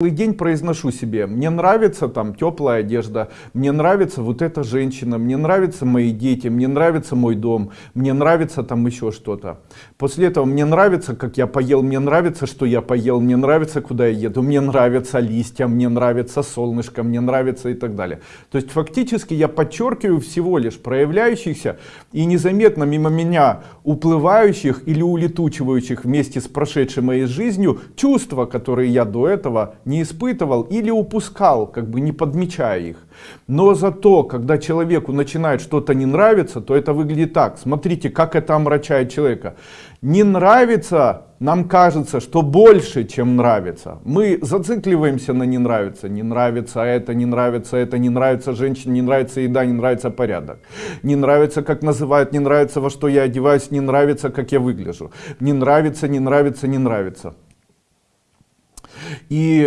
Целый день произношу себе, мне нравится там теплая одежда, мне нравится вот эта женщина, мне нравятся мои дети, мне нравится мой дом, мне нравится там еще что-то. После этого мне нравится, как я поел, мне нравится, что я поел, мне нравится, куда я еду, мне нравятся листья, мне нравится солнышко, мне нравится и так далее. То есть фактически я подчеркиваю всего лишь проявляющихся и незаметно мимо меня уплывающих или улетучивающих вместе с прошедшей моей жизнью чувства, которые я до этого не испытывал или упускал, как бы не подмечая их. Но зато, когда человеку начинает что-то не нравиться, то это выглядит так. Смотрите, как это омрачает человека. Не нравится, нам кажется, что больше, чем нравится. Мы зацикливаемся на не нравится. Не нравится это, не нравится это, не нравится женщина, не нравится еда, не нравится порядок. Не нравится, как называют, не нравится, во что я одеваюсь, не нравится, как я выгляжу. Не нравится, не нравится, не нравится. И